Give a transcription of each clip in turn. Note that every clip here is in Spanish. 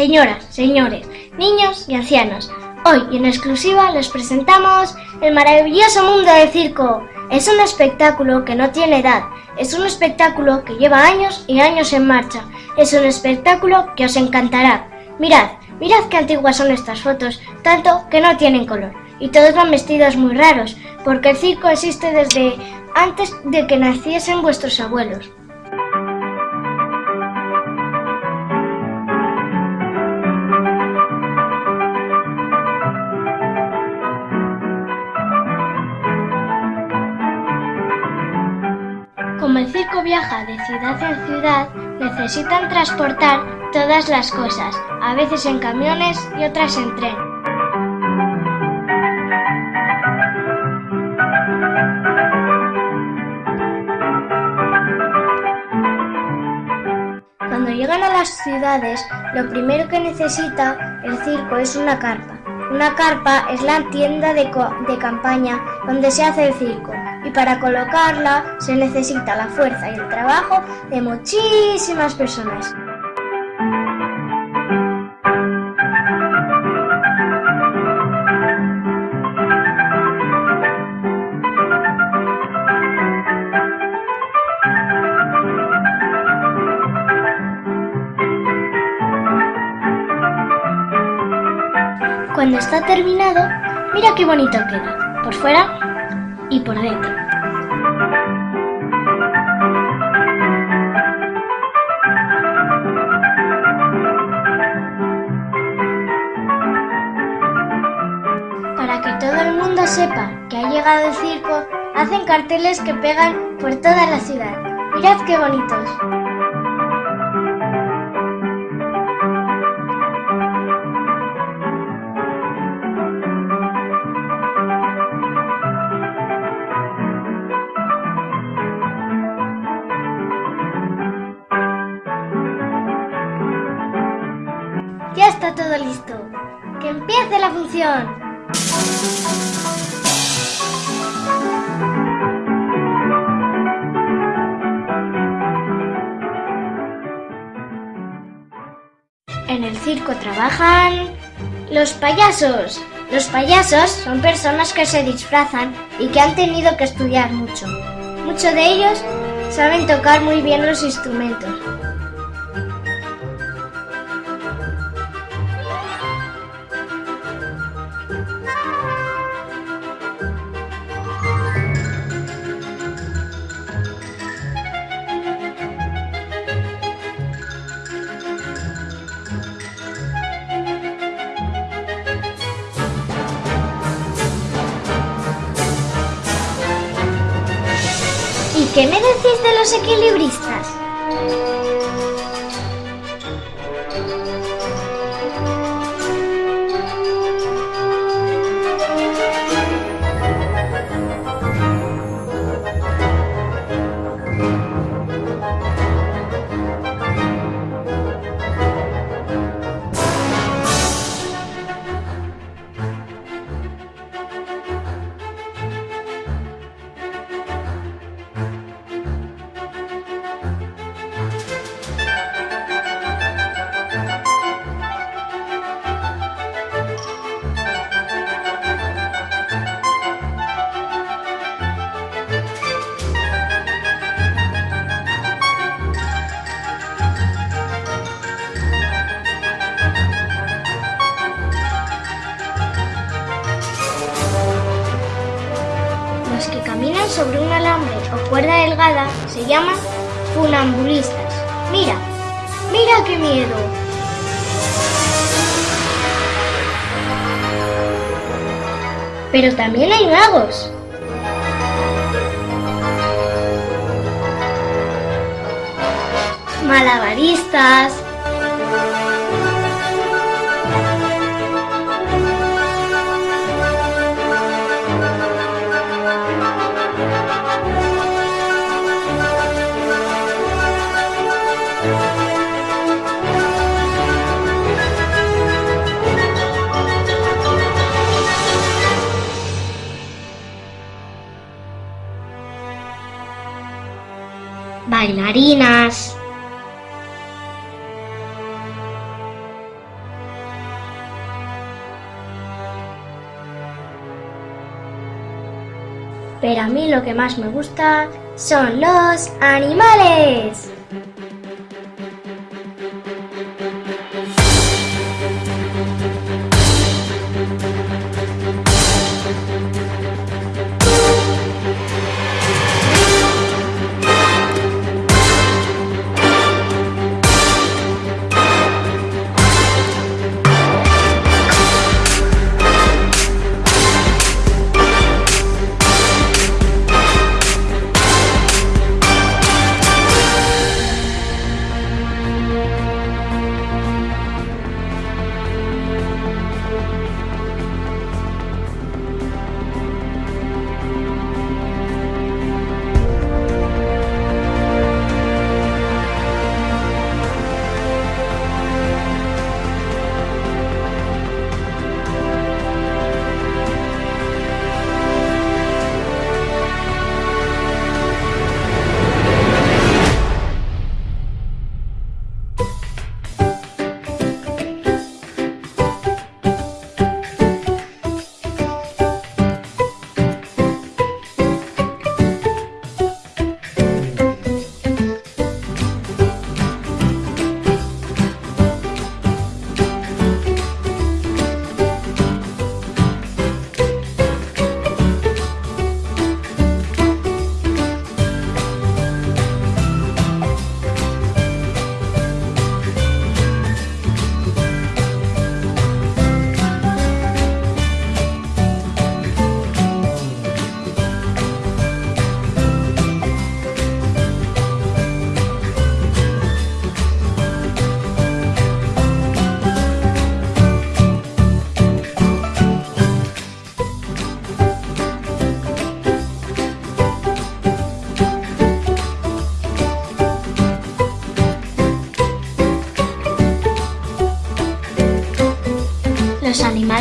señoras, señores, niños y ancianos. Hoy en exclusiva les presentamos el maravilloso mundo del circo. Es un espectáculo que no tiene edad, es un espectáculo que lleva años y años en marcha, es un espectáculo que os encantará. Mirad, mirad qué antiguas son estas fotos, tanto que no tienen color. Y todos van vestidos muy raros, porque el circo existe desde antes de que naciesen vuestros abuelos. Viaja de ciudad en ciudad, necesitan transportar todas las cosas, a veces en camiones y otras en tren. Cuando llegan a las ciudades, lo primero que necesita el circo es una carpa. Una carpa es la tienda de, de campaña donde se hace el circo y para colocarla se necesita la fuerza y el trabajo de muchísimas personas. Cuando está terminado, mira qué bonito queda, por fuera y por dentro. Para que todo el mundo sepa que ha llegado el circo, hacen carteles que pegan por toda la ciudad. Mirad qué bonitos. Ya está todo listo. ¡Que empiece la función! En el circo trabajan los payasos. Los payasos son personas que se disfrazan y que han tenido que estudiar mucho. Muchos de ellos saben tocar muy bien los instrumentos. Qué me decís de los equilibristas? Sobre un alambre o cuerda delgada se llaman funambulistas. Mira, mira qué miedo. Pero también hay magos. Malabaristas. bailarinas. Pero a mí lo que más me gusta son los animales.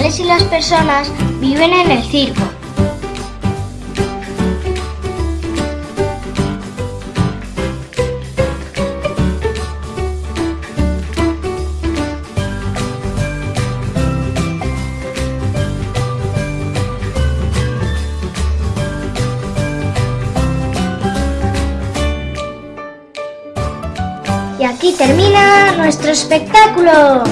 Animales y las personas viven en el circo. Y aquí termina nuestro espectáculo.